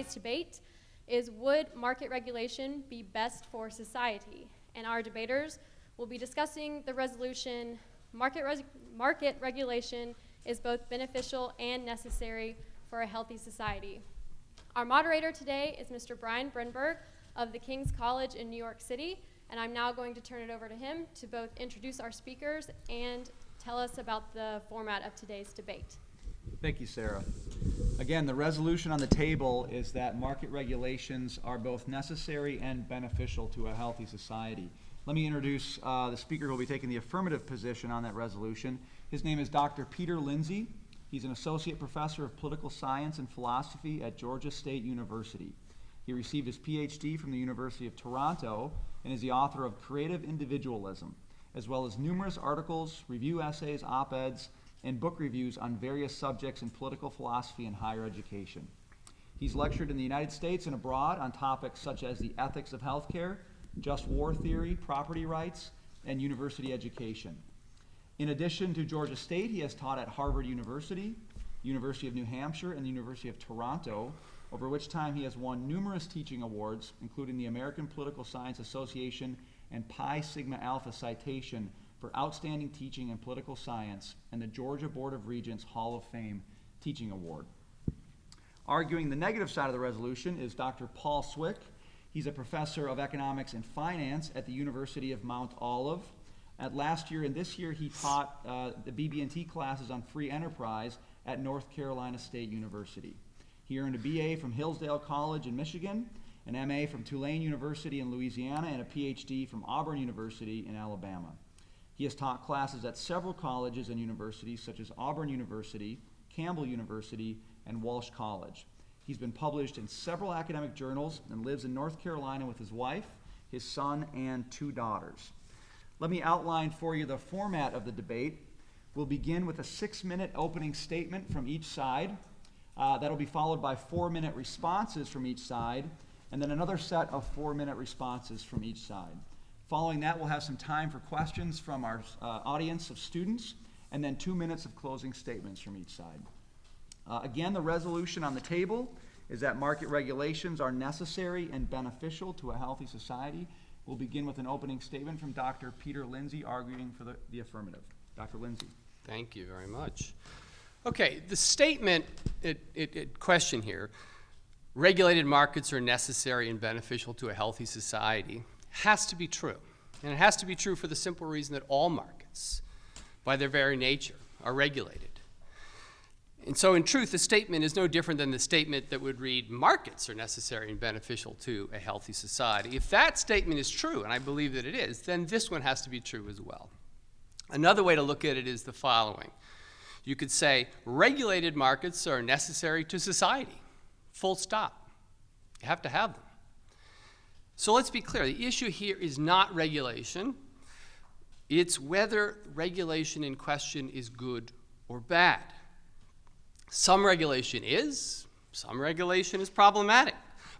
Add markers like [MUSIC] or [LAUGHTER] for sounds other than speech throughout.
today's debate is Would market regulation be best for society? And our debaters will be discussing the resolution Market, res- market regulation is both beneficial and necessary for a healthy society. Our moderator today is Mr. Brian Brinberg of the King's College in New York City, and I'm now going to turn it over to him to both introduce our speakers and tell us about the format of today's debate. Thank you, Sarah. Again, the resolution on the table is that market regulations are both necessary and beneficial to a healthy society. Let me introduce uh, the speaker who will be taking the affirmative position on that resolution. His name is Dr. Peter Lindsay. He's an associate professor of political science and philosophy at Georgia State University. He received his PhD from the University of Toronto and is the author of Creative Individualism, as well as numerous articles, review essays, op eds, and book reviews on various subjects in political philosophy and higher education. He's lectured in the United States and abroad on topics such as the ethics of healthcare, just war theory, property rights, and university education. In addition to Georgia State, he has taught at Harvard University, University of New Hampshire, and the University of Toronto, over which time he has won numerous teaching awards, including the American Political Science Association and Pi Sigma Alpha citation for outstanding teaching in political science and the Georgia Board of Regents Hall of Fame Teaching Award. Arguing the negative side of the resolution is Dr. Paul Cwik. He's a professor of economics and finance at the University of Mount Olive. At last year and this year, he taught uh, the BB&T classes on free enterprise at North Carolina State University. He earned a BA from Hillsdale College in Michigan, an MA from Tulane University in Louisiana, and a PhD from Auburn University in Alabama. He has taught classes at several colleges and universities such as Auburn University, Campbell University, and Walsh College. He's been published in several academic journals and lives in North Carolina with his wife, his son, and two daughters. Let me outline for you the format of the debate. We'll begin with a six minute opening statement from each side. Uh, that'll be followed by four minute responses from each side, and then another set of four minute responses from each side. Following that, we'll have some time for questions from our uh, audience of students, and then two minutes of closing statements from each side. Uh, again, the resolution on the table is that market regulations are necessary and beneficial to a healthy society. We'll begin with an opening statement from Dr. Peter Lindsay arguing for the, the affirmative. Dr. Lindsay. Thank you very much. Okay, the statement it, it, it question here, regulated markets are necessary and beneficial to a healthy society, has to be true. And it has to be true for the simple reason that all markets, by their very nature, are regulated. And so, in truth, the statement is no different than the statement that would read markets are necessary and beneficial to a healthy society. If that statement is true, and I believe that it is, then this one has to be true as well. Another way to look at it is the following you could say regulated markets are necessary to society, full stop. You have to have them. So let's be clear the issue here is not regulation, it's whether regulation in question is good or bad. Some regulation is, some regulation is problematic.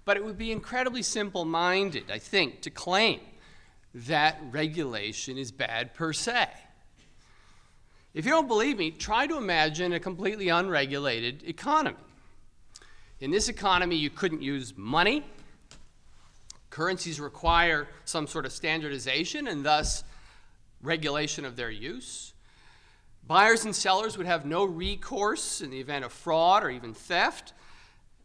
But it would be incredibly simple minded, I think, to claim that regulation is bad per se. If you don't believe me, try to imagine a completely unregulated economy. In this economy, you couldn't use money. Currencies require some sort of standardization and thus regulation of their use. Buyers and sellers would have no recourse in the event of fraud or even theft.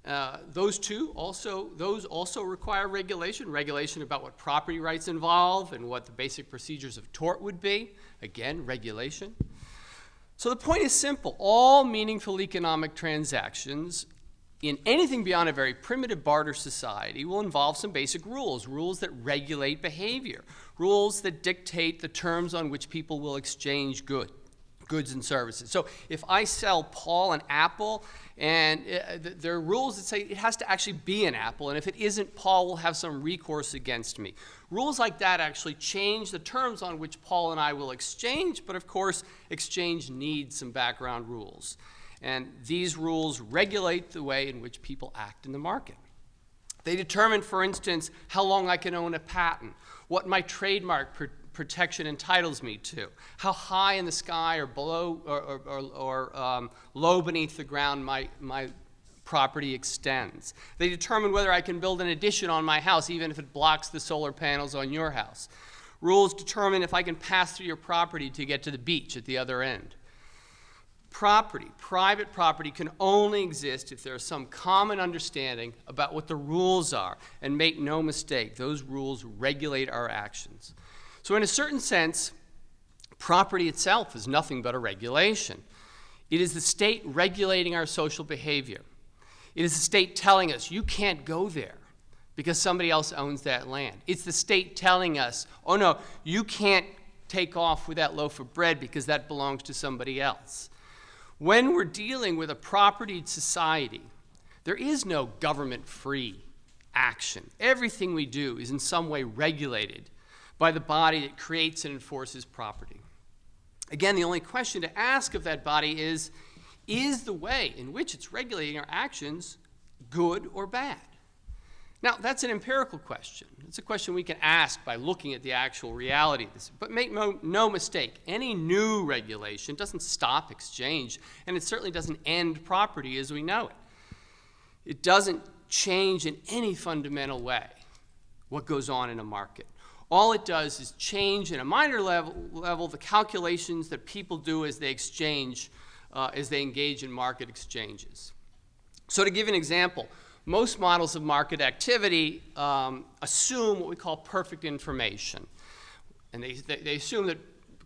Uh, those two also those also require regulation regulation about what property rights involve and what the basic procedures of tort would be again regulation so the point is simple all meaningful economic transactions in anything beyond a very primitive barter society will involve some basic rules rules that regulate behavior rules that dictate the terms on which people will exchange goods goods and services. So if I sell Paul an apple, and uh, there are rules that say it has to actually be an apple, and if it isn't, Paul will have some recourse against me. Rules like that actually change the terms on which Paul and I will exchange, but of course, exchange needs some background rules. And these rules regulate the way in which people act in the market. They determine, for instance, how long I can own a patent, what my trademark protection entitles me to, how high in the sky or below or, or, or, or um, low beneath the ground my, my property extends. They determine whether I can build an addition on my house, even if it blocks the solar panels on your house. Rules determine if I can pass through your property to get to the beach at the other end. Property, private property, can only exist if there is some common understanding about what the rules are. And make no mistake, those rules regulate our actions. So, in a certain sense, property itself is nothing but a regulation. It is the state regulating our social behavior. It is the state telling us, you can't go there because somebody else owns that land. It's the state telling us, oh no, you can't take off with that loaf of bread because that belongs to somebody else. When we're dealing with a propertied society, there is no government free action. Everything we do is in some way regulated by the body that creates and enforces property. Again, the only question to ask of that body is is the way in which it's regulating our actions good or bad? Now, that's an empirical question. It's a question we can ask by looking at the actual reality. But make no, no, mistake, any new regulation doesn't stop exchange, and it certainly doesn't end property as we know it. It doesn't change in any fundamental way what goes on in a market. All it does is change in a minor level, level the calculations that people do as they exchange, uh, as they engage in market exchanges. So to give an example, most models of market activity um, assume what we call perfect information. And they, they, they, assume that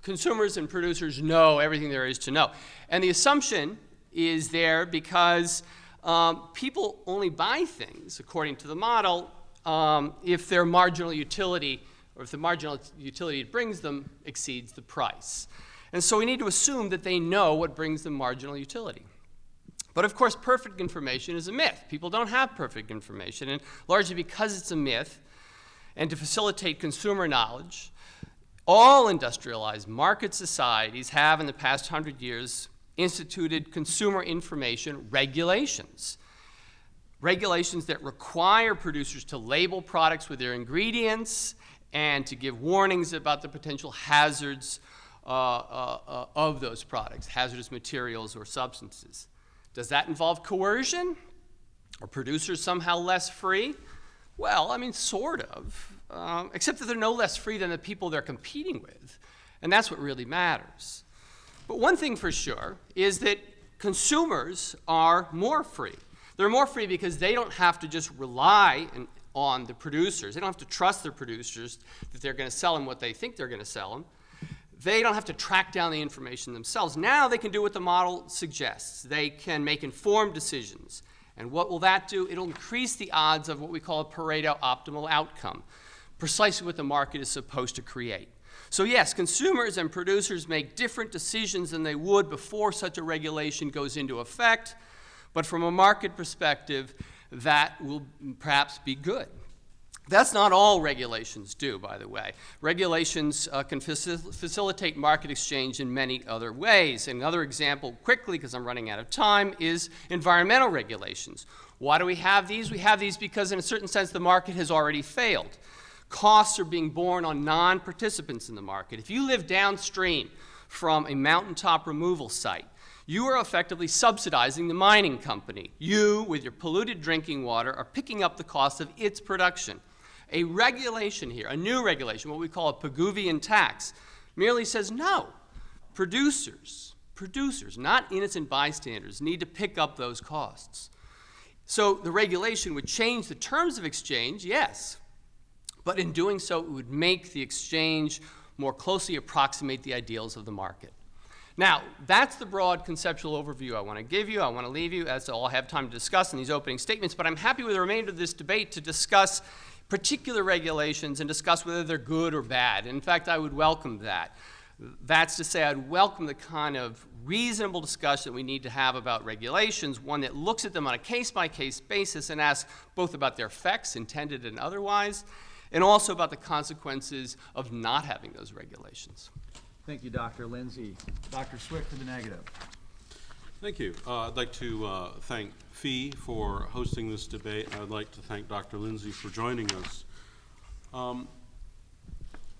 consumers and producers know everything there is to know. And the assumption is there because um, people only buy things, according to the model, um, if their marginal utility or if the marginal utility it brings them exceeds the price. And so we need to assume that they know what brings them marginal utility. But of course, perfect information is a myth. People don't have perfect information, and largely because it's a myth, and to facilitate consumer knowledge, all industrialized market societies have in the past hundred years instituted consumer information regulations. Regulations that require producers to label products with their ingredients and to give warnings about the potential hazards uh, uh, uh, of those products, hazardous materials or substances. Does that involve coercion? Are producers somehow less free? Well, I mean, sort of, um, except that they're no less free than the people they're competing with. And that's what really matters. But one thing for sure is that consumers are more free. They're more free because they don't have to just rely on the producers. They don't have to trust their producers that they're going to sell them what they think they're going to sell them they don't have to track down the information themselves. Now they can do what the model suggests. They can make informed decisions. And what will that do? It'll increase the odds of what we call a Pareto optimal outcome, precisely what the market is supposed to create. So yes, consumers and producers make different decisions than they would before such a regulation goes into effect, but from a market perspective, that will perhaps be good. That's not all regulations do, by the way. Regulations uh, can facil facilitate market exchange in many other ways. Another example, quickly, because I'm running out of time, is environmental regulations. Why do we have these? We have these because, in a certain sense, the market has already failed. Costs are being borne on non-participants in the market. If you live downstream from a mountaintop removal site, you are effectively subsidizing the mining company. You, with your polluted drinking water, are picking up the cost of its production. A regulation here, a new regulation, what we call a Pigouvian tax, merely says no. Producers, producers, not innocent bystanders, need to pick up those costs. So the regulation would change the terms of exchange, yes, but in doing so, it would make the exchange more closely approximate the ideals of the market. Now, that's the broad conceptual overview I want to give you. I want to leave you, as I'll have time to discuss in these opening statements, but I'm happy with the remainder of this debate to discuss particular regulations and discuss whether they're good or bad. In fact, I would welcome that. That's to say, I'd welcome the kind of reasonable discussion we need to have about regulations, one that looks at them on a case-by-case -case basis and asks both about their effects, intended and otherwise, and also about the consequences of not having those regulations. Thank you, Dr. Lindsay. Dr. Cwik for the negative. Thank you. Uh, I'd like to uh, thank FEE for hosting this debate. I'd like to thank Dr. Lindsay for joining us. Um,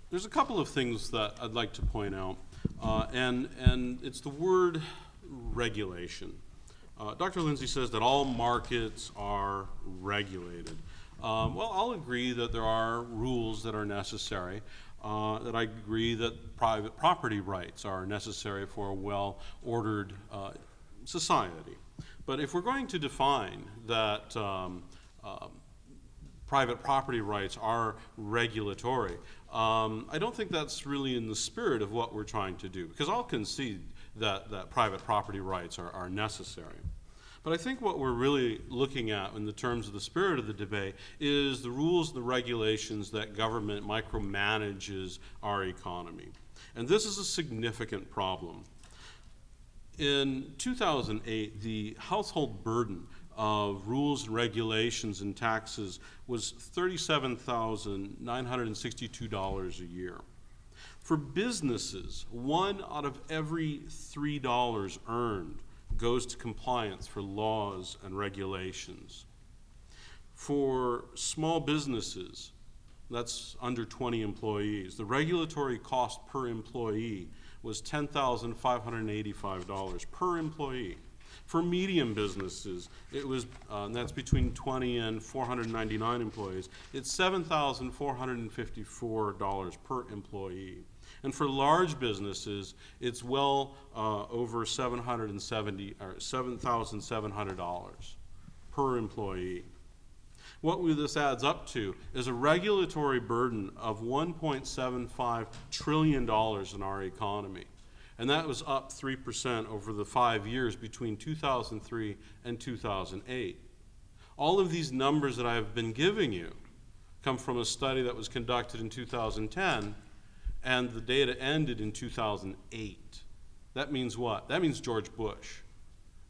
there's a couple of things that I'd like to point out, uh, and, and it's the word regulation. Uh, Dr. Lindsay says that all markets are regulated. Um, well, I'll agree that there are rules that are necessary. Uh, that I agree that private property rights are necessary for a well-ordered uh, society. But if we're going to define that um, um, private property rights are regulatory. Um, I don't think that's really in the spirit of what we're trying to do, because I'll concede that, that private property rights are, are necessary. But I think what we're really looking at in the terms of the spirit of the debate is the rules and the regulations that government micromanages our economy. And this is a significant problem. In 2008, the household burden of rules and regulations and taxes was $37,962 a year. For businesses, one out of every three dollars earned goes to compliance for laws and regulations. For small businesses, that's under 20 employees, the regulatory cost per employee was $10,585 per employee. For medium businesses, it was, uh, that's between 20 and 499 employees, it's $7,454 per employee. And for large businesses, it's well uh, over 770 or $7,700 per employee. What this adds up to is a regulatory burden of $1.75 trillion in our economy. And that was up 3% over the five years between 2003 and 2008. All of these numbers that I've been giving you come from a study that was conducted in 2010, and the data ended in 2008. That means what? That means George Bush.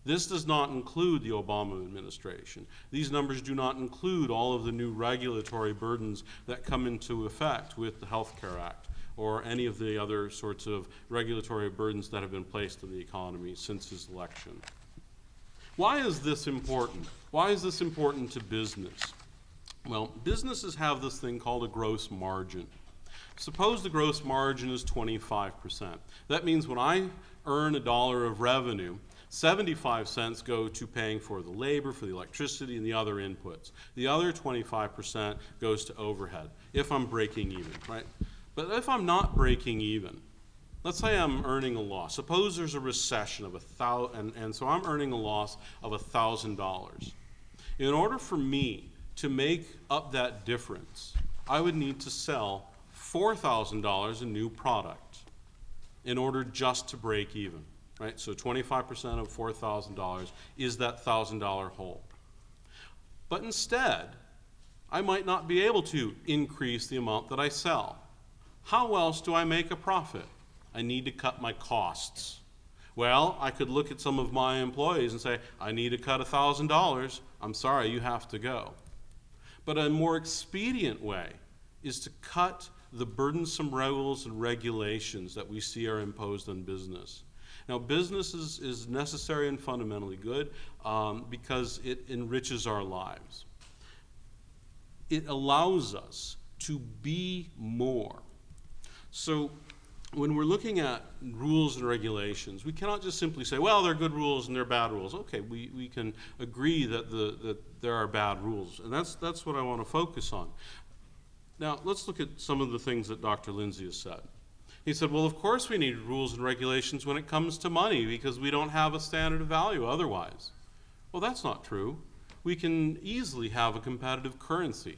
This does not include the Obama administration. These numbers do not include all of the new regulatory burdens that come into effect with the Health Care Act or any of the other sorts of regulatory burdens that have been placed on the economy since his election. Why is this important? Why is this important to business? Well, businesses have this thing called a gross margin. Suppose the gross margin is 25%. That means when I earn a dollar of revenue, 75 cents go to paying for the labor, for the electricity, and the other inputs. The other 25% goes to overhead, if I'm breaking even, right? But if I'm not breaking even, let's say I'm earning a loss. Suppose there's a recession of a thousand, and, and so I'm earning a loss of a thousand dollars. In order for me to make up that difference, I would need to sell four thousand dollars in new product in order just to break even, right? So 25% of four thousand dollars is that thousand dollar hole. But instead, I might not be able to increase the amount that I sell. How else do I make a profit? I need to cut my costs. Well, I could look at some of my employees and say, I need to cut $1,000. I'm sorry, you have to go. But a more expedient way is to cut the burdensome rules and regulations that we see are imposed on business. Now, business is, is necessary and fundamentally good um, because it enriches our lives. It allows us to be more. So when we're looking at rules and regulations, we cannot just simply say, well, they're good rules and they're bad rules. Okay, we, we can agree that, the, that there are bad rules, and that's, that's what I want to focus on. Now, let's look at some of the things that Dr. Lindsay has said. He said, well, of course we need rules and regulations when it comes to money because we don't have a standard of value otherwise. Well, that's not true. We can easily have a competitive currency.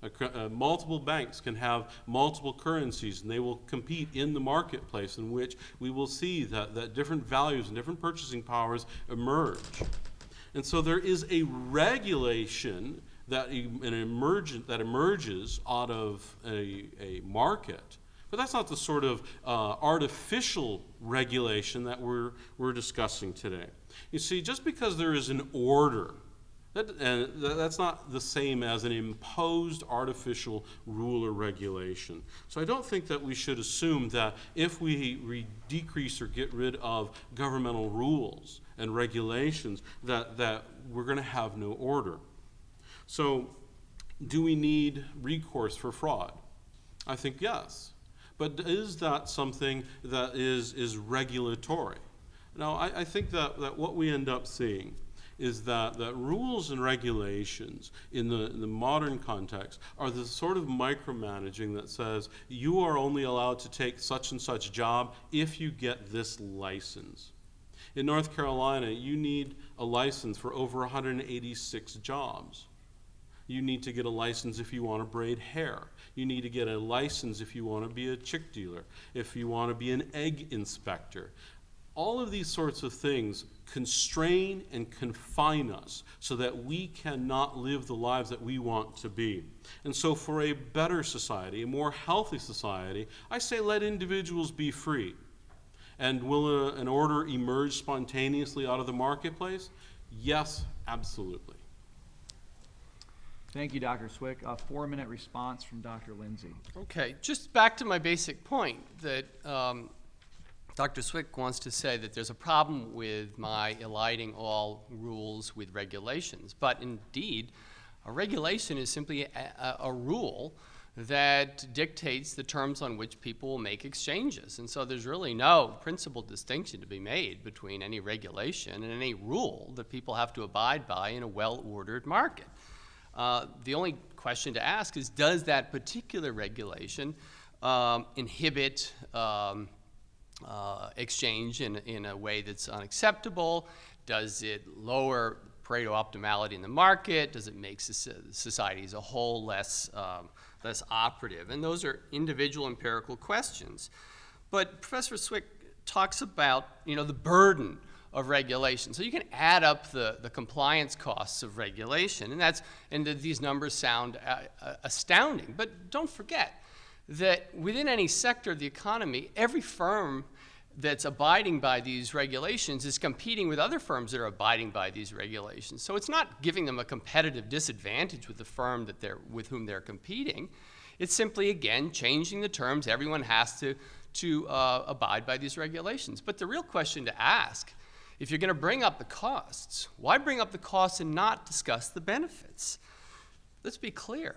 Uh, multiple banks can have multiple currencies and they will compete in the marketplace in which we will see that, that different values and different purchasing powers emerge. And so there is a regulation that, an emergent, that emerges out of a, a market. But that's not the sort of uh, artificial regulation that we're, we're discussing today. You see, just because there is an order that, that's not the same as an imposed artificial rule or regulation. So I don't think that we should assume that if we decrease or get rid of governmental rules and regulations, that, that we're going to have no order. So do we need recourse for fraud? I think yes. But is that something that is, is regulatory? Now, I, I think that, that what we end up seeing is that, that rules and regulations in the, in the modern context are the sort of micromanaging that says you are only allowed to take such and such job if you get this license. In North Carolina, you need a license for over 186 jobs. You need to get a license if you want to braid hair. You need to get a license if you want to be a chick dealer, if you want to be an egg inspector. All of these sorts of things constrain and confine us so that we cannot live the lives that we want to be. And so, for a better society, a more healthy society, I say let individuals be free. And will a, an order emerge spontaneously out of the marketplace? Yes, absolutely. Thank you, Dr. Cwik. A four-minute response from Dr. Lindsay. Okay, just back to my basic point that um, Dr. Cwik wants to say that there's a problem with my eliding all rules with regulations. But indeed, a regulation is simply a, a, rule that dictates the terms on which people will make exchanges. And so there's really no principal distinction to be made between any regulation and any rule that people have to abide by in a well-ordered market. Uh, the only question to ask is, does that particular regulation um, inhibit um, uh, exchange in, in a way that's unacceptable? Does it lower Pareto optimality in the market? Does it make soci- society as a whole less, um, less operative? And those are individual empirical questions. But Professor Cwik talks about, you know, the burden of regulation. So you can add up the, the compliance costs of regulation, and that's and th these numbers sound uh, uh, astounding. But don't forget that within any sector of the economy, every firm that's abiding by these regulations is competing with other firms that are abiding by these regulations. So it's not giving them a competitive disadvantage with the firm that they're, with whom they're competing. It's simply, again, changing the terms. Everyone has to, to uh, abide by these regulations. But the real question to ask if you're going to bring up the costs, why bring up the costs and not discuss the benefits? Let's be clear.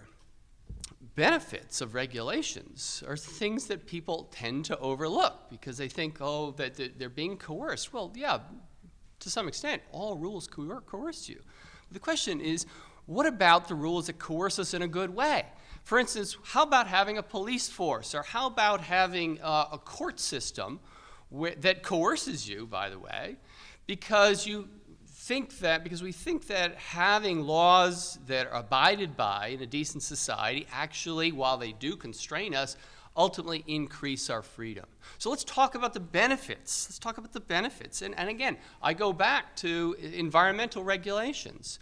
Benefits of regulations are things that people tend to overlook because they think, oh, that they're being coerced. Well, yeah, to some extent, all rules coer coerce you. But the question is, what about the rules that coerce us in a good way? For instance, how about having a police force, or how about having uh, a court system that coerces you, by the way, because you think that, because we think that having laws that are abided by in a decent society actually, while they do constrain us, ultimately increase our freedom. So let's talk about the benefits. Let's talk about the benefits. And, and again, I go back to environmental regulations.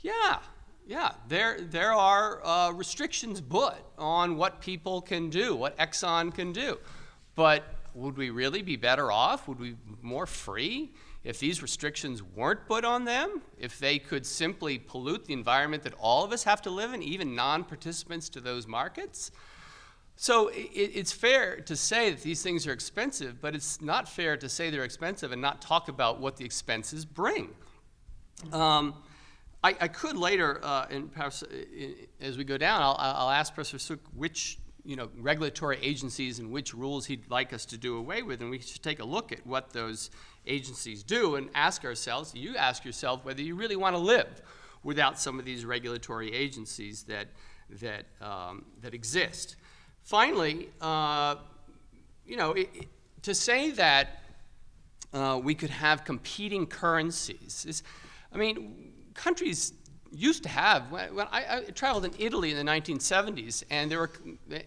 Yeah, yeah, there, there are uh, restrictions put on what people can do, what Exxon can do. But would we really be better off? Would we be more free if these restrictions weren't put on them, if they could simply pollute the environment that all of us have to live in, even non-participants to those markets? So it, it's fair to say that these things are expensive, but it's not fair to say they're expensive and not talk about what the expenses bring. Um, I, I, could later, uh, perhaps uh, as we go down, I'll, I'll ask Professor Cwik which you know, regulatory agencies and which rules he'd like us to do away with, and we should take a look at what those agencies do and ask ourselves, you ask yourself whether you really want to live without some of these regulatory agencies that, that, um, that exist. Finally, uh, you know, it, it, to say that uh, we could have competing currencies is, I mean, countries used to have. When I, I, traveled in Italy in the 1970s, and there were,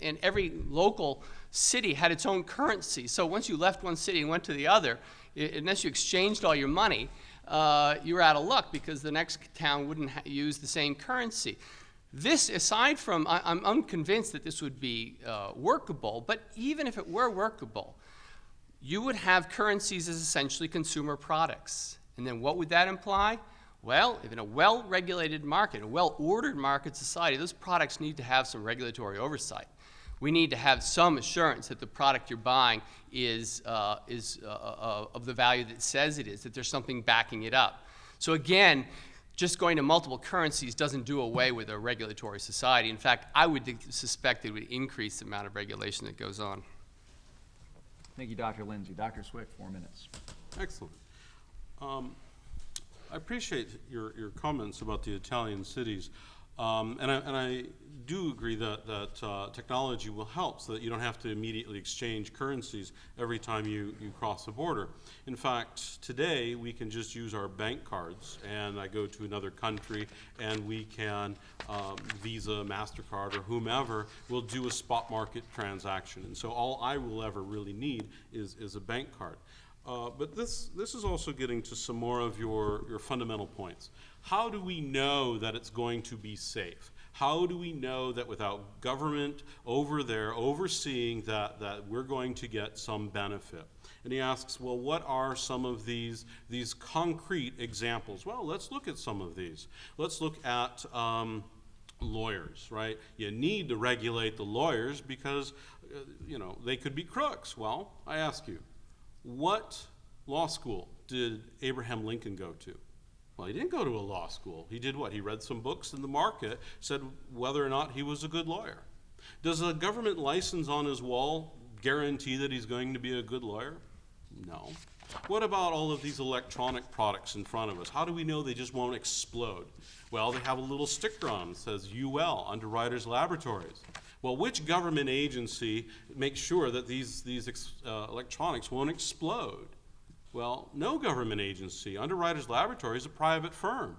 and every local city had its own currency. So once you left one city and went to the other, unless you exchanged all your money, uh, you were out of luck because the next town wouldn't use the same currency. This, aside from, I, am unconvinced that this would be uh, workable, but even if it were workable, you would have currencies as essentially consumer products. And then what would that imply? Well, if in a well-regulated market, a well-ordered market society, those products need to have some regulatory oversight. We need to have some assurance that the product you're buying is, uh, is uh, uh, of the value that it says it is, that there's something backing it up. So again, just going to multiple currencies doesn't do away with a regulatory society. In fact, I would suspect it would increase the amount of regulation that goes on. Thank you, Dr. Lindsay. Dr. Cwik, four minutes. Excellent. Um, I appreciate your, your comments about the Italian cities. Um, and I, and I do agree that, that, uh, technology will help so that you don't have to immediately exchange currencies every time you, you cross the border. In fact, today, we can just use our bank cards, and I go to another country, and we can, um, Visa, MasterCard, or whomever, will do a spot market transaction. And so all I will ever really need is, is a bank card. Uh, But this, this is also getting to some more of your, your fundamental points. How do we know that it's going to be safe? How do we know that without government over there overseeing that, that we're going to get some benefit? And he asks, well, what are some of these, these concrete examples? Well, let's look at some of these. Let's look at um, lawyers, right? You need to regulate the lawyers because, uh, you know, they could be crooks. Well, I ask you, what law school did Abraham Lincoln go to? Well, he didn't go to a law school. He did what? He read some books in the market, said whether or not he was a good lawyer. Does a government license on his wall guarantee that he's going to be a good lawyer? No. What about all of these electronic products in front of us? How do we know they just won't explode? Well, they have a little sticker on that says UL, Underwriters Laboratories. Well, which government agency makes sure that these, these uh, electronics won't explode? Well, no government agency. Underwriters Laboratory is a private firm.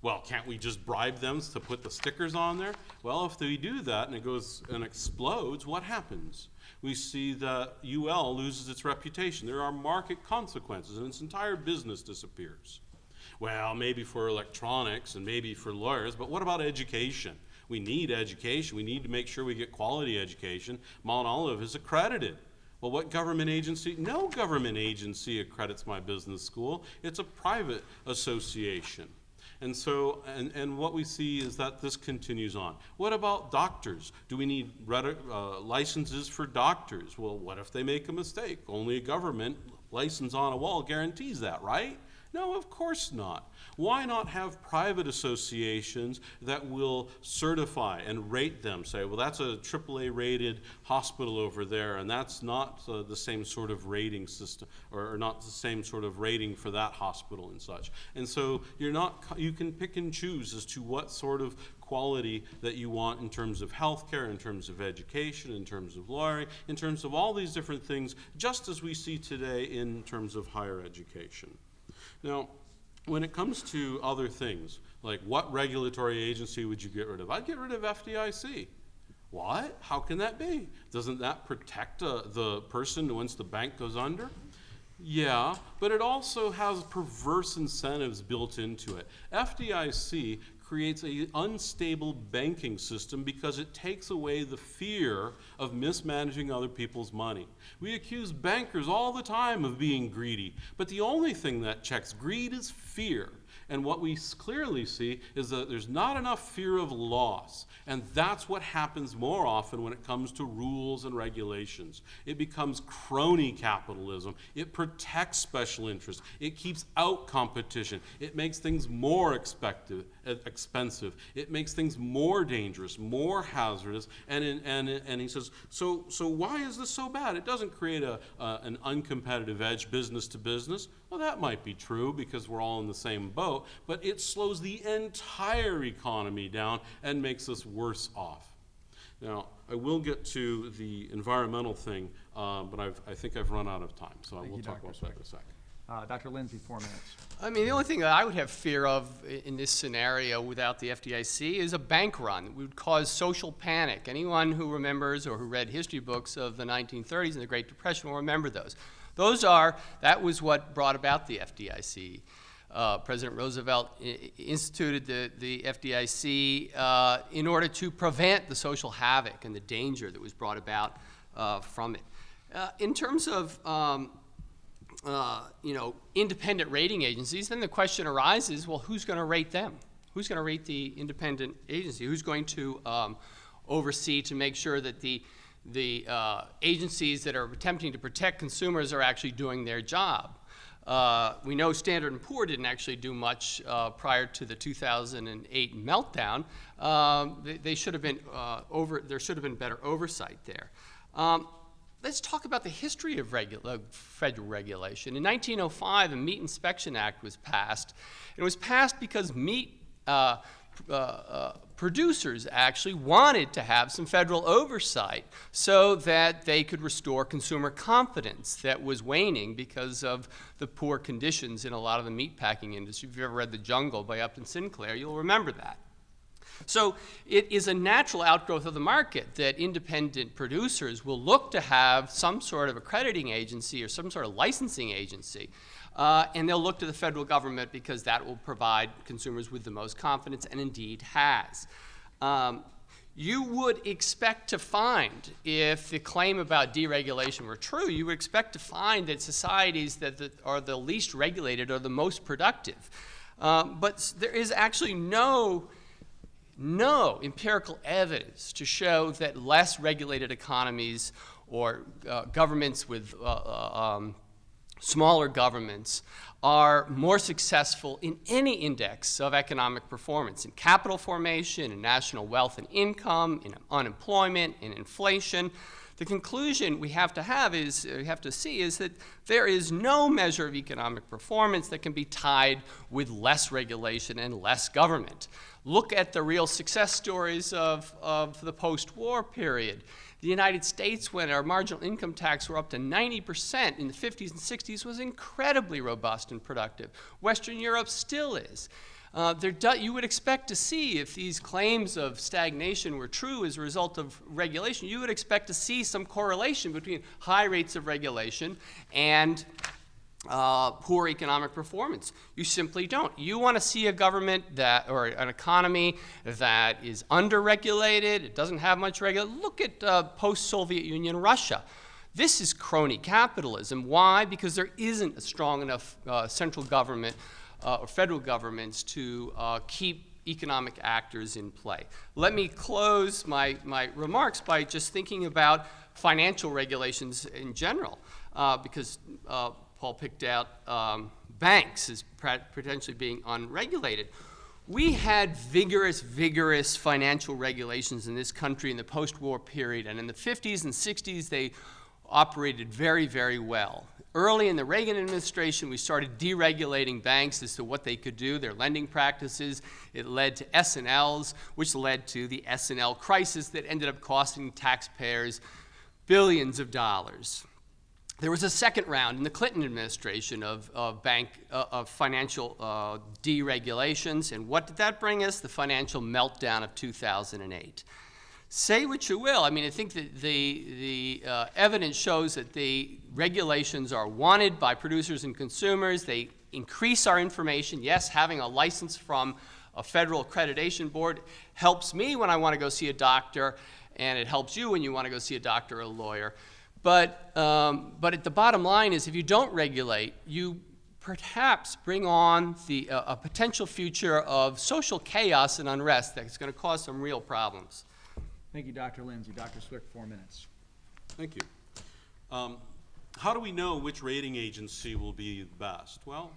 Well, can't we just bribe them to put the stickers on there? Well, if they do that and it goes and explodes, what happens? We see that UL loses its reputation. There are market consequences and its entire business disappears. Well, maybe for electronics and maybe for lawyers, but what about education? We need education. We need to make sure we get quality education. Mount Olive is accredited. Well, what government agency? No government agency accredits my business school. It's a private association. And so, and, and what we see is that this continues on. What about doctors? Do we need uh, licenses for doctors? Well, what if they make a mistake? Only a government license on a wall guarantees that, right? No, of course not. Why not have private associations that will certify and rate them? Say, well, that's a AAA rated hospital over there, and that's not uh, the same sort of rating system, or, or not the same sort of rating for that hospital and such. And so you're not, you can pick and choose as to what sort of quality that you want in terms of healthcare, in terms of education, in terms of lawyering, in terms of all these different things, just as we see today in terms of higher education. Now, when it comes to other things, like what regulatory agency would you get rid of? I'd get rid of FDIC. What? How can that be? Doesn't that protect uh, the person once the bank goes under? Yeah, but it also has perverse incentives built into it. FDIC creates an unstable banking system because it takes away the fear of mismanaging other people's money. We accuse bankers all the time of being greedy, but the only thing that checks greed is fear. And what we clearly see is that there's not enough fear of loss. And that's what happens more often when it comes to rules and regulations. It becomes crony capitalism. It protects special interests. It keeps out competition. It makes things more expected, expensive. It makes things more dangerous, more hazardous. And, in, and, and he says, so, so why is this so bad? It doesn't create a, uh, an uncompetitive edge business to business. Well, that might be true because we're all in the same boat, but it slows the entire economy down and makes us worse off. Now, I will get to the environmental thing, uh, but I've, I think I've run out of time, so I will talk Dr. about that in a second. Uh, Dr. Lindsay, four minutes. I mean, the only thing that I would have fear of in this scenario without the FDIC is a bank run. It would cause social panic. Anyone who remembers or who read history books of the 1930s and the Great Depression will remember those. Those are, that was what brought about the FDIC. Uh, President Roosevelt instituted the, the FDIC uh, in order to prevent the social havoc and the danger that was brought about uh, from it. Uh, in terms of um, uh, you know, independent rating agencies, then the question arises, well, who's going to rate them? Who's going to rate the independent agency? Who's going to um, oversee to make sure that the, the uh, agencies that are attempting to protect consumers are actually doing their job? Uh, we know Standard & Poor didn't actually do much uh, prior to the 2008 meltdown. Um, they, they should have been uh, over, there should have been better oversight there. Um, let's talk about the history of federal regulation. In 1905, the Meat Inspection Act was passed. It was passed because meat uh, uh, uh, producers actually wanted to have some federal oversight so that they could restore consumer confidence that was waning because of the poor conditions in a lot of the meatpacking industry. If you've ever read The Jungle by Upton Sinclair, you'll remember that. So it is a natural outgrowth of the market that independent producers will look to have some sort of accrediting agency or some sort of licensing agency. Uh, and they'll look to the federal government because that will provide consumers with the most confidence and indeed has. Um, you would expect to find, if the claim about deregulation were true, you would expect to find that societies that the, are the least regulated are the most productive. Um, but there is actually no no empirical evidence to show that less regulated economies or uh, governments with uh, uh, um, smaller governments are more successful in any index of economic performance, in capital formation, in national wealth and income, in unemployment, in inflation. The conclusion we have to have is, uh, we have to see is that there is no measure of economic performance that can be tied with less regulation and less government. Look at the real success stories of, of the post-war period. The United States, when our marginal income tax were up to 90% in the 50s and 60s, was incredibly robust and productive. Western Europe still is. Uh, you would expect to see, if these claims of stagnation were true as a result of regulation, you would expect to see some correlation between high rates of regulation and uh, poor economic performance. You simply don't. You want to see a government that, or an economy that is under-regulated, it doesn't have much regulation. Look at uh, post-Soviet Union Russia. This is crony capitalism. Why? Because there isn't a strong enough uh, central government uh, or federal governments to uh, keep economic actors in play. Let me close my, my remarks by just thinking about financial regulations in general, uh, because Paul picked out um, banks as potentially being unregulated. We had vigorous, vigorous financial regulations in this country in the post-war period, and in the 50s and 60s, they operated very, very well. Early in the Reagan administration, we started deregulating banks as to what they could do, their lending practices. It led to S&Ls, which led to the S&L crisis that ended up costing taxpayers billions of dollars. There was a second round in the Clinton administration of, of bank, uh, of financial uh, deregulations, and what did that bring us? The financial meltdown of 2008. Say what you will, I mean, I think that the, the uh, evidence shows that the regulations are wanted by producers and consumers. They increase our information. Yes, having a license from a federal accreditation board helps me when I want to go see a doctor, and it helps you when you want to go see a doctor or a lawyer. But, um, but at the bottom line is if you don't regulate, you perhaps bring on the, uh, a potential future of social chaos and unrest that's going to cause some real problems. Thank you, Dr. Lindsay. Dr. Cwik, four minutes. Thank you. Um, how do we know which rating agency will be the best? Well,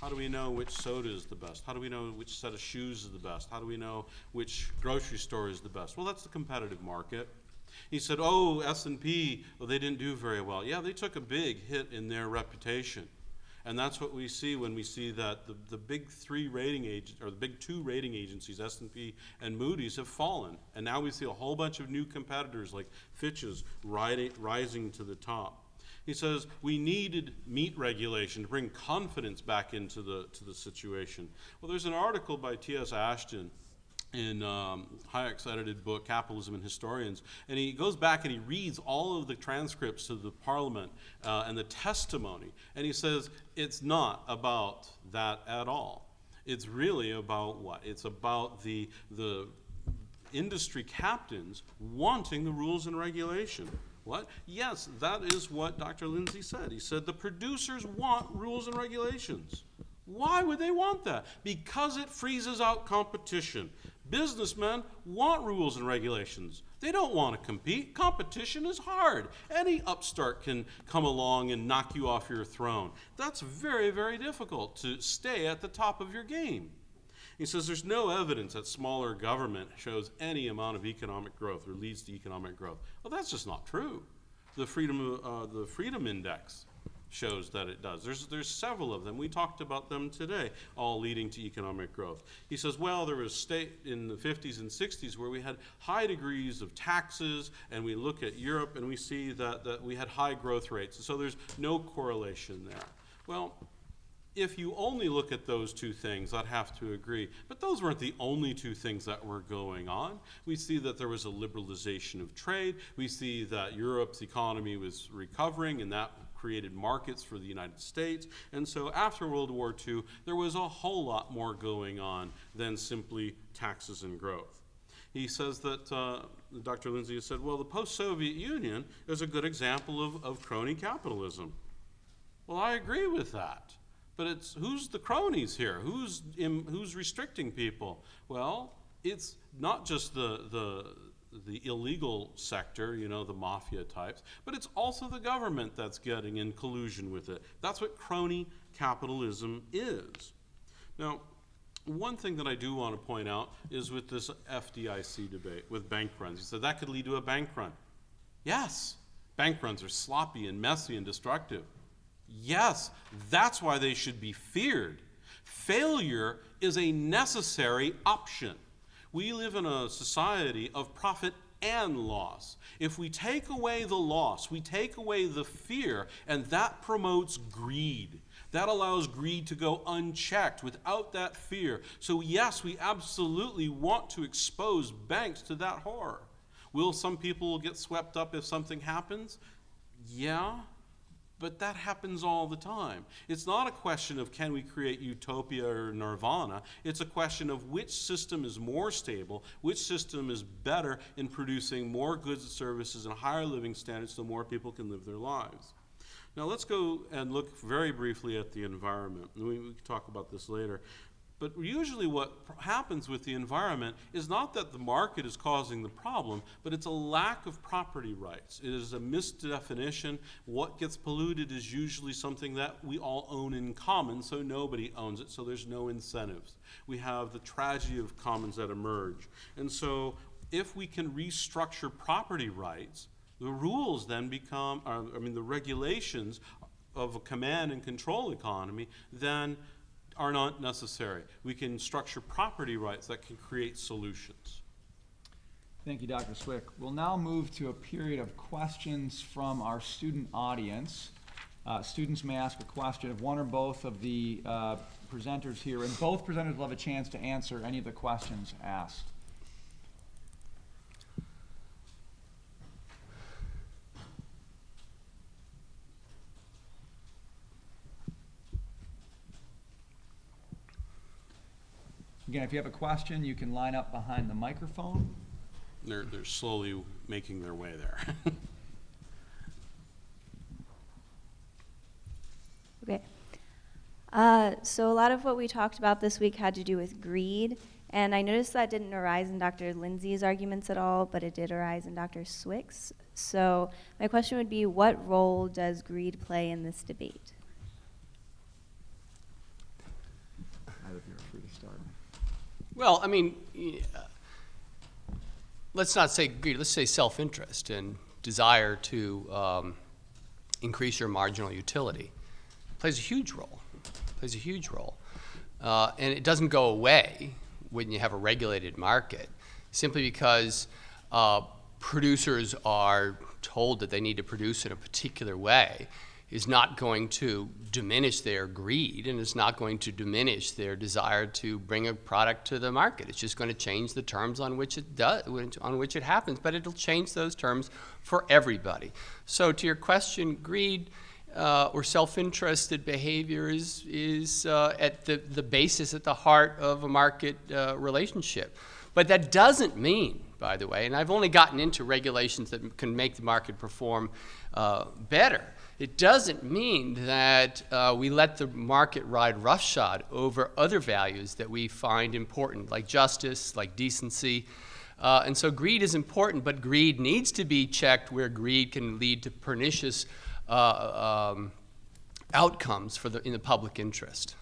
how do we know which soda is the best? How do we know which set of shoes is the best? How do we know which grocery store is the best? Well, that's the competitive market. He said, oh, S&P, well, they didn't do very well. Yeah, they took a big hit in their reputation. And that's what we see when we see that the, the big three rating agents, or the big two rating agencies, S&P and Moody's, have fallen. And now we see a whole bunch of new competitors like Fitch's riding, rising to the top. He says we needed meat regulation to bring confidence back into the, to the situation. Well, there's an article by T.S. Ashton in um, Hayek's edited book, Capitalism and Historians. And he goes back and he reads all of the transcripts of the parliament uh, and the testimony. And he says, it's not about that at all. It's really about what? It's about the, the industry captains wanting the rules and regulation. What? Yes, that is what Dr. Lindsay said. He said the producers want rules and regulations. Why would they want that? Because it freezes out competition. Businessmen want rules and regulations. They don't want to compete. Competition is hard. Any upstart can come along and knock you off your throne. That's very, very difficult to stay at the top of your game. He says there's no evidence that smaller government shows any amount of economic growth or leads to economic growth. Well, that's just not true. the freedom, uh, the Freedom Index shows that it does. There's, there's several of them. We talked about them today, all leading to economic growth. He says, well, there was state in the 50s and 60s where we had high degrees of taxes, and we look at Europe and we see that, that we had high growth rates. So there's no correlation there. Well, if you only look at those two things, I'd have to agree. But those weren't the only two things that were going on. We see that there was a liberalization of trade. We see that Europe's economy was recovering, and that created markets for the United States. And so after World War II, there was a whole lot more going on than simply taxes and growth. He says that, uh, Dr. Lindsay has said, well, the post-Soviet Union is a good example of, of crony capitalism. Well, I agree with that. But it's who's the cronies here? Who's im, who's restricting people? Well, it's not just the the the illegal sector, you know, the mafia types, but it's also the government that's getting in collusion with it. That's what crony capitalism is. Now, one thing that I do want to point out is with this FDIC debate with bank runs. He said that could lead to a bank run. Yes, bank runs are sloppy and messy and destructive. Yes, that's why they should be feared. Failure is a necessary option. We live in a society of profit and loss. If we take away the loss, we take away the fear, and that promotes greed. That allows greed to go unchecked without that fear. So, yes, we absolutely want to expose banks to that horror. Will some people get swept up if something happens? Yeah, but that happens all the time. It's not a question of can we create utopia or nirvana. It's a question of which system is more stable, which system is better in producing more goods and services and higher living standards so more people can live their lives. Now let's go and look very briefly at the environment. We, we can talk about this later. But usually what happens with the environment is not that the market is causing the problem, but it's a lack of property rights. It is a misdefinition. What gets polluted is usually something that we all own in common, so nobody owns it, so there's no incentives. We have the tragedy of commons that emerge. And so if we can restructure property rights, the rules then become, uh, I mean, the regulations of a command and control economy then are not necessary. We can structure property rights that can create solutions. Thank you, Dr. Cwik. We'll now move to a period of questions from our student audience. Uh, students may ask a question of one or both of the uh, presenters here, and both presenters will have a chance to answer any of the questions asked. Again, if you have a question, you can line up behind the microphone. They're, they're slowly making their way there. [LAUGHS] Okay. Uh, so a lot of what we talked about this week had to do with greed, and I noticed that didn't arise in Dr. Lindsay's arguments at all, but it did arise in Dr. Cwik's. So my question would be, what role does greed play in this debate? Either of you are free to start. Well, I mean, uh, let's not say greed, let's say self-interest and desire to um, increase your marginal utility. Plays a huge role, plays a huge role. Uh, And it doesn't go away when you have a regulated market, simply because uh, producers are told that they need to produce in a particular way is not going to diminish their greed and it's not going to diminish their desire to bring a product to the market. It's just going to change the terms on which it does, on which it happens, but it'll change those terms for everybody. So to your question, greed uh, or self-interested behavior is, is uh, at the, the basis, at the heart of a market uh, relationship. But that doesn't mean, by the way, and I've only gotten into regulations that can make the market perform uh, better. It doesn't mean that uh, we let the market ride roughshod over other values that we find important, like justice, like decency. Uh, and so greed is important, but greed needs to be checked where greed can lead to pernicious uh, um, outcomes for the, in the public interest.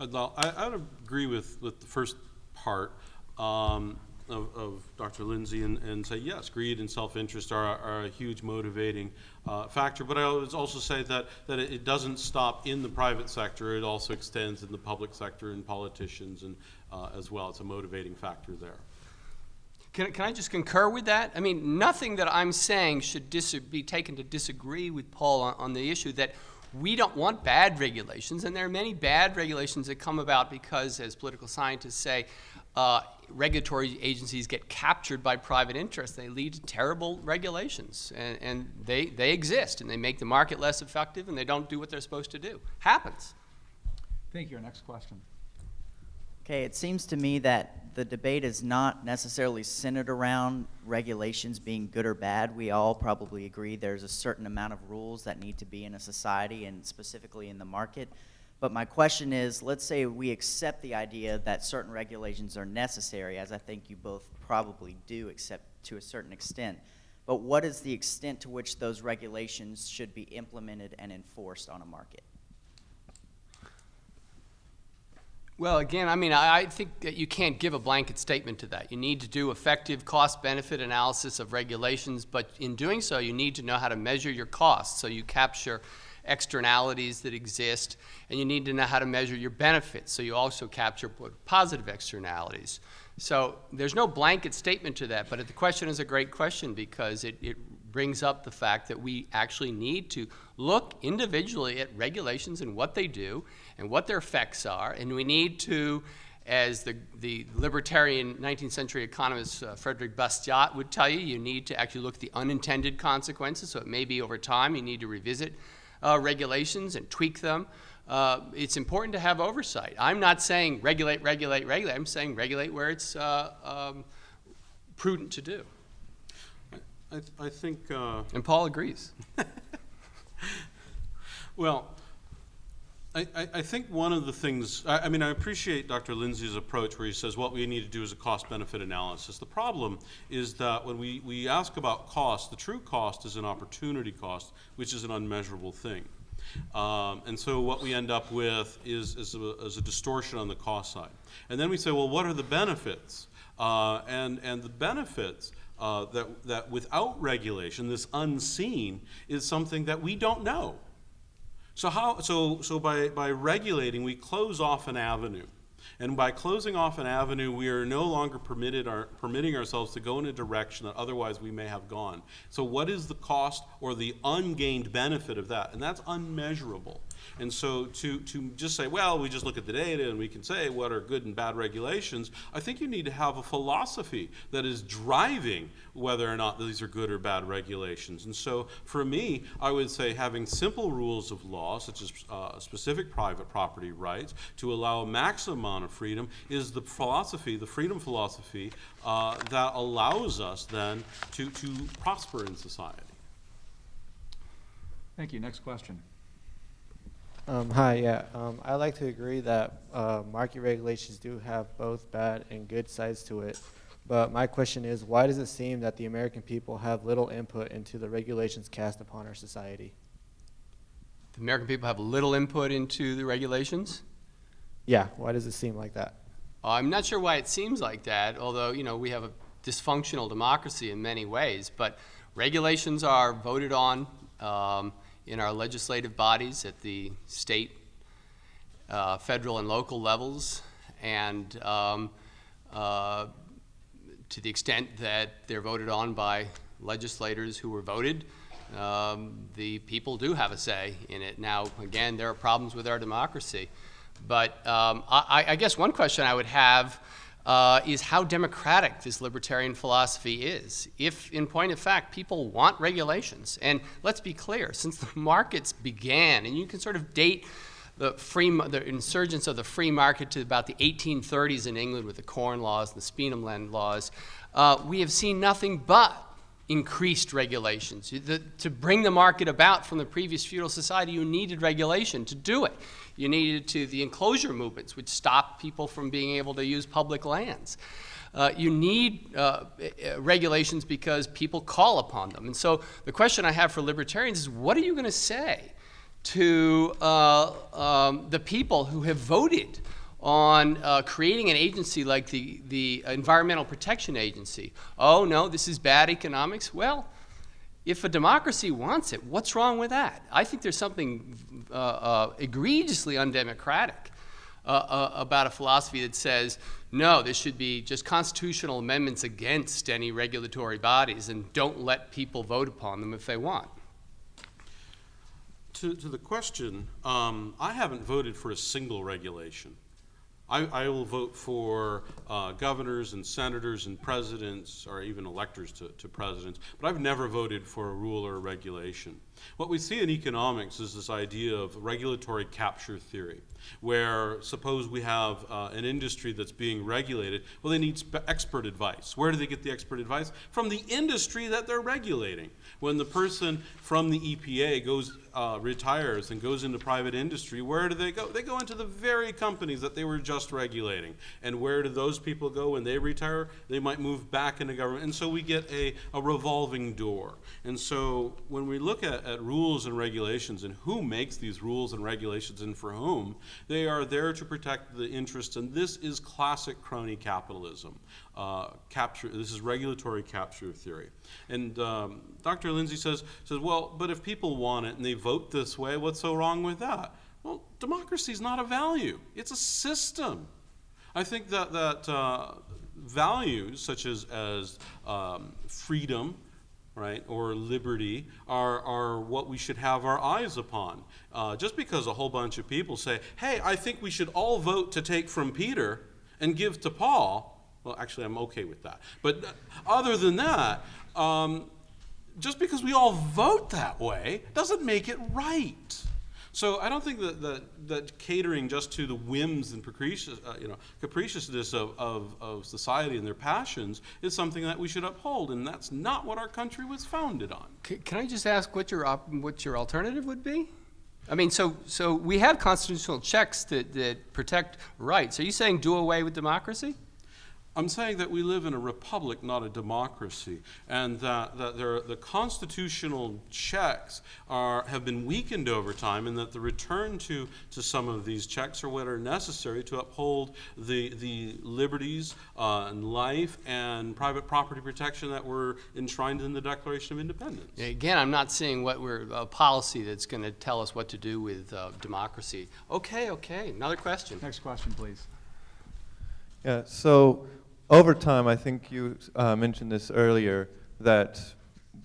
I'd, I, I'd agree with, with the first part. Um, of, of Dr. Lindsay and, and say, yes, greed and self-interest are, are a huge motivating uh, factor. But I would also say that, that it doesn't stop in the private sector. It also extends in the public sector and politicians and, uh, as well. It's a motivating factor there. Can, can I just concur with that? I mean, nothing that I'm saying should be taken to disagree with Paul on, on the issue that we don't want bad regulations, and there are many bad regulations that come about because, as political scientists say, uh, regulatory agencies get captured by private interests. They lead to terrible regulations, and, and they, they exist, and they make the market less effective, and they don't do what they're supposed to do. Happens. Thank you. Our next question. Okay, it seems to me that the debate is not necessarily centered around regulations being good or bad. We all probably agree there's a certain amount of rules that need to be in a society and specifically in the market. But my question is, let's say we accept the idea that certain regulations are necessary, as I think you both probably do, except to a certain extent. But what is the extent to which those regulations should be implemented and enforced on a market? Well, again, I mean, I, I think that you can't give a blanket statement to that. You need to do effective cost-benefit analysis of regulations, but in doing so, you need to know how to measure your costs so you capture externalities that exist, and you need to know how to measure your benefits so you also capture positive externalities. So there's no blanket statement to that, but the question is a great question because it, it brings up the fact that we actually need to look individually at regulations and what they do and what their effects are, and we need to, as the, the libertarian 19th century economist uh, Frederick Bastiat would tell you, you need to actually look at the unintended consequences, so it may be over time you need to revisit uh, regulations and tweak them. Uh, it's important to have oversight. I'm not saying regulate, regulate, regulate. I'm saying regulate where it's uh, um, prudent to do. I, th- I think, uh, And Paul agrees. [LAUGHS] well, I, I, think one of the things, I, I mean, I appreciate Dr. Lindsay's approach where he says what we need to do is a cost-benefit analysis. The problem is that when we, we ask about cost, the true cost is an opportunity cost, which is an unmeasurable thing. Um, and so what we end up with is, is, a, is a distortion on the cost side. And then we say, well, what are the benefits? Uh, and, and the benefits uh, that, that without regulation, this unseen, is something that we don't know. So how so so by by regulating we close off an avenue. And by closing off an avenue, we are no longer permitted our, permitting ourselves to go in a direction that otherwise we may have gone. So what is the cost or the ungained benefit of that? And that's unmeasurable. And so to, to just say, well, we just look at the data and we can say what are good and bad regulations, I think you need to have a philosophy that is driving whether or not these are good or bad regulations. And so for me, I would say having simple rules of law, such as uh, specific private property rights, to allow a maximum amount of freedom is the philosophy, the freedom philosophy, uh, that allows us then to, to prosper in society. Thank you. Next question. Um, hi, yeah. Um, I like to agree that uh, market regulations do have both bad and good sides to it. But my question is, why does it seem that the American people have little input into the regulations cast upon our society? The American people have little input into the regulations. Yeah, why does it seem like that? I'm not sure why it seems like that, although, you know, we have a dysfunctional democracy in many ways, but regulations are voted on um, in our legislative bodies at the state, uh, federal, and local levels, and um, uh, to the extent that they're voted on by legislators who were voted, um, the people do have a say in it. Now, again, there are problems with our democracy. But um, I, I, guess one question I would have uh, is how democratic this libertarian philosophy is. If, in point of fact, people want regulations, and let's be clear, since the markets began, and you can sort of date the free, the insurgence of the free market to about the 1830s in England with the Corn Laws and the Speenhamland Laws, uh, we have seen nothing but increased regulations. The, to bring the market about from the previous feudal society, you needed regulation to do it. You needed to the enclosure movements, which stopped people from being able to use public lands. Uh, you need uh, uh regulations because people call upon them. And so the question I have for libertarians is what are you going to say to uh, um, the people who have voted on uh, creating an agency like the, the Environmental Protection Agency. Oh, no, this is bad economics. Well, if a democracy wants it, what's wrong with that? I think there's something uh, uh, egregiously undemocratic uh, uh, about a philosophy that says, no, there should be just constitutional amendments against any regulatory bodies and don't let people vote upon them if they want. To, to the question, um, I haven't voted for a single regulation. I, I will vote for uh, governors and senators and presidents, or even electors to, to presidents, but I've never voted for a rule or a regulation. What we see in economics is this idea of regulatory capture theory, where suppose we have uh, an industry that's being regulated, well, they need expert advice. Where do they get the expert advice? From the industry that they're regulating. When the person from the EPA goes, uh, retires and goes into private industry, where do they go? They go into the very companies that they were just regulating. And where do those people go when they retire? They might move back into government. And so we get a, a revolving door. And so when we look at, at rules and regulations and who makes these rules and regulations and for whom, they are there to protect the interests. And this is classic crony capitalism. Uh, capture, this is regulatory capture theory. And um, Dr. Lindsay says, says, well, but if people want it and they vote this way, what's so wrong with that? Well, democracy is not a value, it's a system. I think that, that uh, values such as, as um, freedom, right, or liberty are, are what we should have our eyes upon. Uh, just because a whole bunch of people say, hey, I think we should all vote to take from Peter and give to Paul, well, actually, I'm okay with that. But other than that, um, just because we all vote that way doesn't make it right. So I don't think that, that, that catering just to the whims and capricious, uh, you know, capriciousness of, of, of society and their passions is something that we should uphold, and that's not what our country was founded on. C- Can I just ask what your, what your alternative would be? I mean, so, so we have constitutional checks that, that protect rights. Are you saying do away with democracy? I'm saying that we live in a republic, not a democracy, and that, that there, the constitutional checks are, have been weakened over time, and that the return to, to some of these checks are what are necessary to uphold the, the liberties uh, and life and private property protection that were enshrined in the Declaration of Independence. Again, I'm not seeing what we're, a policy that's going to tell us what to do with uh, democracy. Okay, okay, another question. Next question, please. Yeah, so over time, I think you uh, mentioned this earlier, that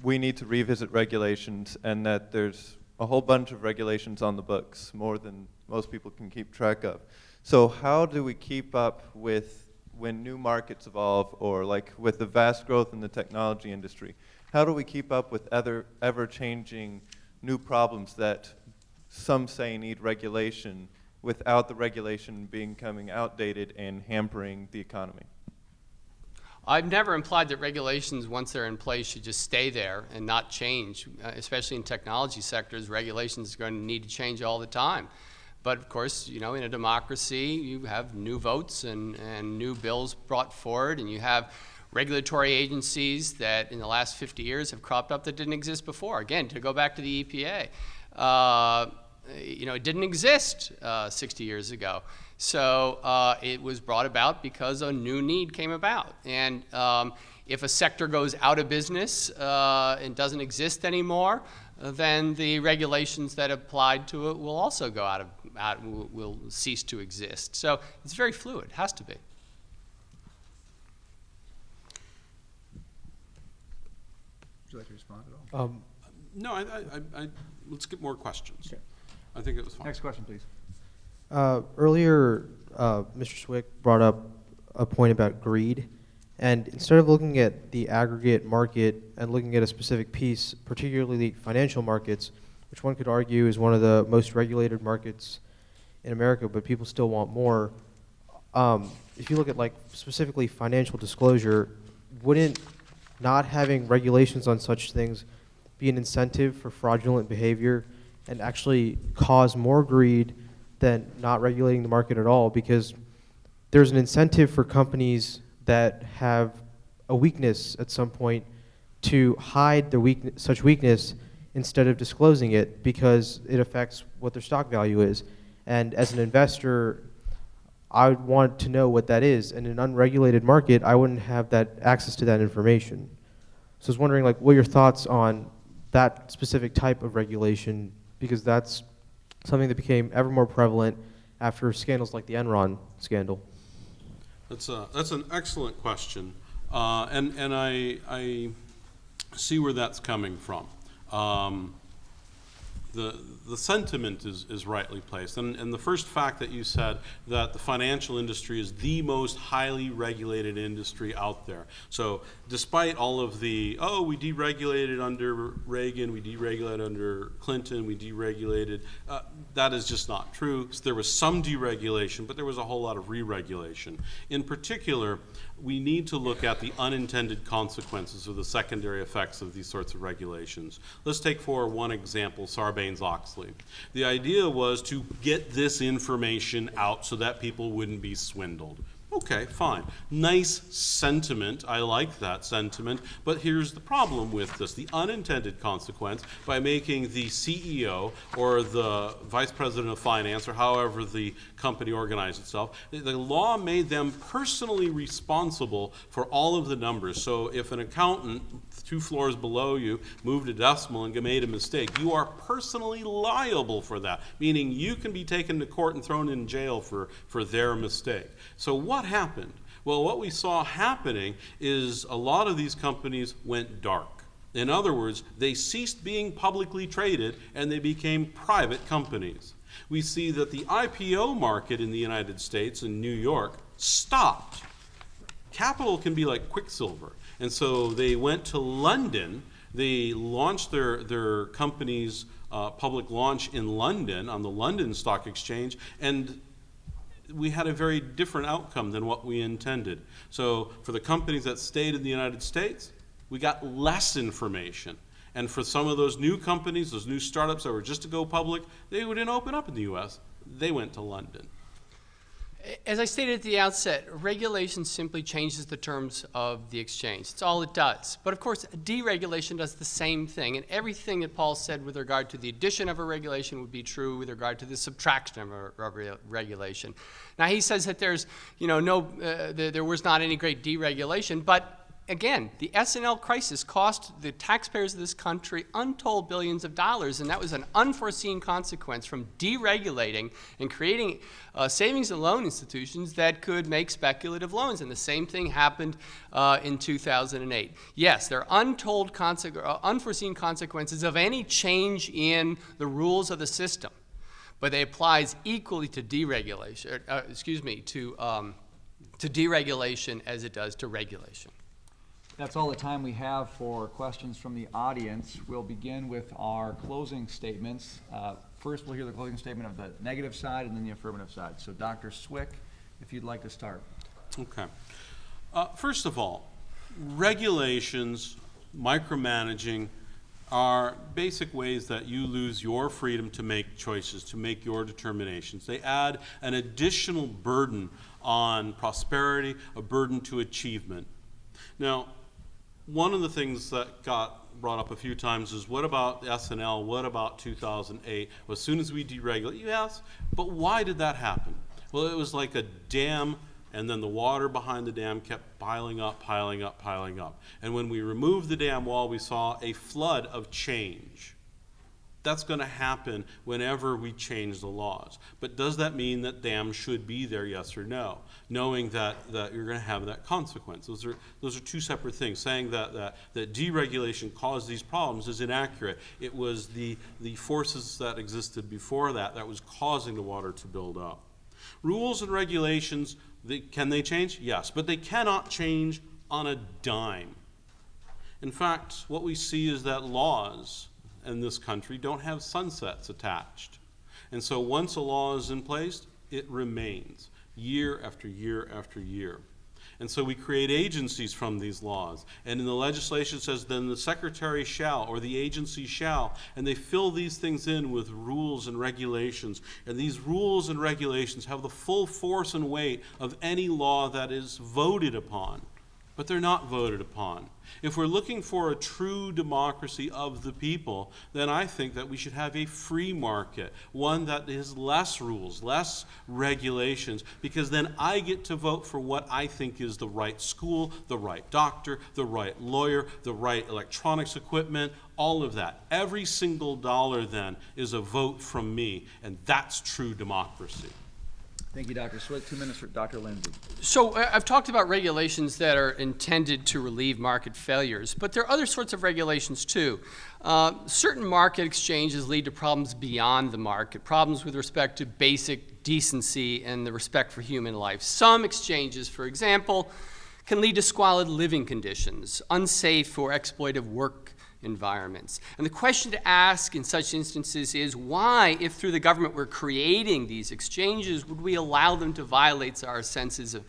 we need to revisit regulations and that there's a whole bunch of regulations on the books, more than most people can keep track of. So how do we keep up with when new markets evolve or like with the vast growth in the technology industry? How do we keep up with other ever-changing new problems that some say need regulation without the regulation becoming outdated and hampering the economy? I've never implied that regulations, once they're in place, should just stay there and not change. Uh, especially in technology sectors, regulations are going to need to change all the time. But of course, you know, in a democracy, you have new votes and, and new bills brought forward, and you have regulatory agencies that in the last 50 years have cropped up that didn't exist before. Again, to go back to the EPA, uh, you know, it didn't exist uh, 60 years ago. So uh, it was brought about because a new need came about. And um, if a sector goes out of business uh, and doesn't exist anymore, then the regulations that applied to it will also go out of, out, will, will cease to exist. So it's very fluid, has to be. Would you like to respond at all? Um, No, I, I, I, I- let's get more questions. Okay. I think it was fine. Next question, please. Uh, earlier, uh, Mr. Cwik brought up a point about greed. And instead of looking at the aggregate market and looking at a specific piece, particularly the financial markets, which one could argue is one of the most regulated markets in America, but people still want more. Um, if you look at like specifically financial disclosure, wouldn't not having regulations on such things be an incentive for fraudulent behavior and actually cause more greed than not regulating the market at all? Because there's an incentive for companies that have a weakness at some point to hide their weakness, such weakness instead of disclosing it because it affects what their stock value is. And as an investor, I would want to know what that is. In an unregulated market, I wouldn't have that access to that information. So I was wondering, like, what your thoughts on that specific type of regulation? Because that's something that became ever more prevalent after scandals like the Enron scandal. That's a, that's an excellent question, uh, and and I I see where that's coming from. Um, the the sentiment is, is rightly placed, and and the first fact that you said that the financial industry is the most highly regulated industry out there. So despite all of the oh we deregulated under Reagan, we deregulated under Clinton, we deregulated, uh, that is just not true. So there was some deregulation, but there was a whole lot of re-regulation. In particular, we need to look at the unintended consequences or the secondary effects of these sorts of regulations. Let's take for one example Sarbanes-Oxley. The idea was to get this information out so that people wouldn't be swindled. Okay, fine. Nice sentiment. I like that sentiment. But here's the problem with this the unintended consequence by making the CEO or the vice president of finance or however the company organized itself, the- law made them personally responsible for all of the numbers. So if an accountant two floors below you moved a decimal and made a mistake, you are personally liable for that, meaning you can be taken to court and thrown in jail for, for their mistake. So what happened? Well, what we saw happening is a lot of these companies went dark. In other words, they ceased being publicly traded and they became private companies. We see that the IPO market in the United States and New York stopped capital can be like quicksilver. And so they went to London. They launched their, their company's uh, public launch in London on the London Stock Exchange, and we had a very different outcome than what we intended. So for the companies that stayed in the United States, we got less information. And for some of those new companies, those new startups that were just to go public, they didn't open up in the US. They went to London. As I stated at the outset, regulation simply changes the terms of the exchange. It's all it does. But of course, deregulation does the same thing. And everything that Paul said with regard to the addition of a regulation would be true with regard to the subtraction of a regulation. Now, he says that there's, you know, no, uh, there, there was not any great deregulation, but again, the S&L crisis cost the taxpayers of this country untold billions of dollars, and that was an unforeseen consequence from deregulating and creating uh, savings and loan institutions that could make speculative loans. And the same thing happened uh, in 2008. Yes, there are untold, conse uh, unforeseen consequences of any change in the rules of the system, but they applies equally to deregulation, uh, excuse me, to, um, to deregulation as it does to regulation. That's all the time we have for questions from the audience. We'll begin with our closing statements. Uh, First, we'll hear the closing statement of the negative side and then the affirmative side. So Dr. Cwik, if you'd like to start. Okay. Uh, first of all, regulations, micromanaging are basic ways that you lose your freedom to make choices, to make your determinations. They add an additional burden on prosperity, a burden to achievement. Now, one of the things that got brought up a few times is what about S&L? What about 2008? Well, as soon as we deregulate, yes, but why did that happen? Well, it was like a dam, and then the water behind the dam kept piling up, piling up, piling up. And when we removed the dam wall, we saw a flood of change. That's going to happen whenever we change the laws. But does that mean that dams should be there, yes or no? Knowing that, that you're going to have that consequence. Those are, those are two separate things. Saying that, that, that deregulation caused these problems is inaccurate. It was the, the forces that existed before that that was causing the water to build up. Rules and regulations, they, can they change? Yes, but they cannot change on a dime. In fact, what we see is that laws in this country don't have sunsets attached. And so once a law is in place, it remains year after year after year. And so we create agencies from these laws. And in the legislation says then the secretary shall or the agency shall. And they fill these things in with rules and regulations. And these rules and regulations have the full force and weight of any law that is voted upon. But they're not voted upon. If we're looking for a true democracy of the people, then I think that we should have a free market, one that has less rules, less regulations, because then I get to vote for what I think is the right school, the right doctor, the right lawyer, the right electronics equipment, all of that. Every single dollar then is a vote from me, and that's true democracy. Thank you, Dr. Cwik. Two minutes for Dr. Lindsay. So I- I've talked about regulations that are intended to relieve market failures, but there are other sorts of regulations too. Uh, certain market exchanges lead to problems beyond the market, problems with respect to basic decency and the respect for human life. Some exchanges, for example, can lead to squalid living conditions, unsafe or exploitive work environments. And the question to ask in such instances is why, if through the government we're creating these exchanges, would we allow them to violate our senses of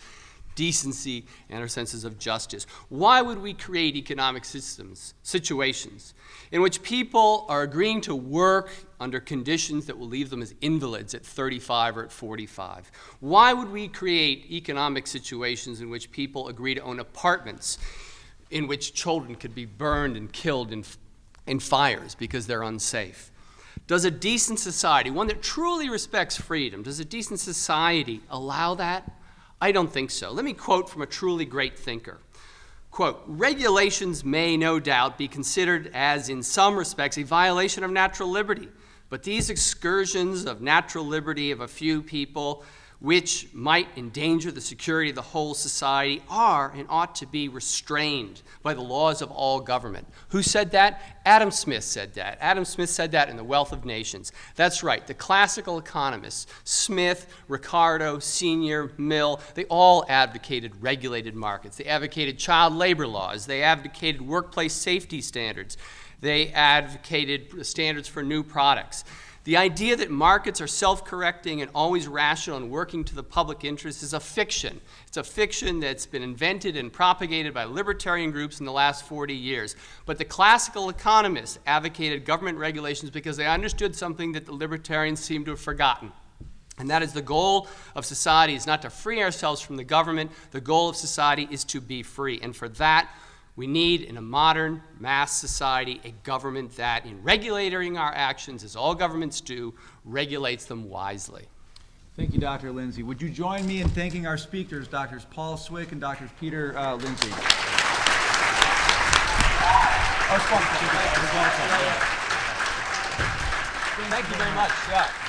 decency and our senses of justice? Why would we create economic systems, situations, in which people are agreeing to work under conditions that will leave them as invalids at 35 or at 45? Why would we create economic situations in which people agree to own apartments in which children could be burned and killed in, in fires because they're unsafe? Does a decent society, one that truly respects freedom, does a decent society allow that? I don't think so. Let me quote from a truly great thinker. Quote, regulations may no doubt be considered as, in some respects, a violation of natural liberty, but these excursions of natural liberty of a few people which might endanger the security of the whole society are and ought to be restrained by the laws of all government. Who said that? Adam Smith said that. Adam Smith said that in The Wealth of Nations. That's right. The classical economists, Smith, Ricardo, Senior, Mill, they all advocated regulated markets. They advocated child labor laws. They advocated workplace safety standards. They advocated standards for new products. The idea that markets are self-correcting and always rational and working to the public interest is a fiction. It's a fiction that's been invented and propagated by libertarian groups in the last 40 years. But the classical economists advocated government regulations because they understood something that the libertarians seem to have forgotten. And that is the goal of society is not to free ourselves from the government. The goal of society is to be free. And for that, we need, in a modern mass society, a government that, in regulating our actions, as all governments do, regulates them wisely. Thank you, Dr. Lindsay. Would you join me in thanking our speakers, Drs. Paul Cwik and Drs. Peter uh, Lindsay? Thank you very much. Yeah.